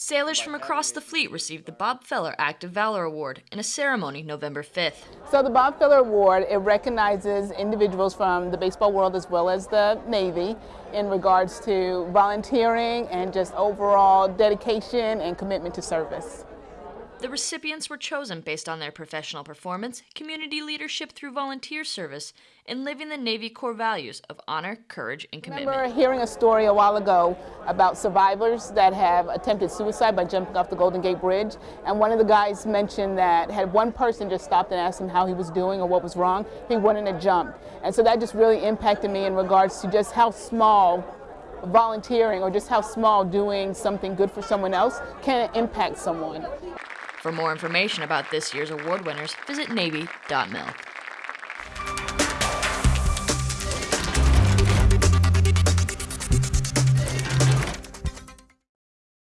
Sailors from across the fleet received the Bob Feller Act of Valor Award in a ceremony November 5th. So the Bob Feller Award, it recognizes individuals from the baseball world as well as the Navy in regards to volunteering and just overall dedication and commitment to service. The recipients were chosen based on their professional performance, community leadership through volunteer service, and living the Navy core values of honor, courage, and commitment. I remember hearing a story a while ago about survivors that have attempted suicide by jumping off the Golden Gate Bridge, and one of the guys mentioned that had one person just stopped and asked him how he was doing or what was wrong, he wouldn't have jumped. And so that just really impacted me in regards to just how small volunteering or just how small doing something good for someone else can impact someone. For more information about this year's award winners, visit Navy.mil.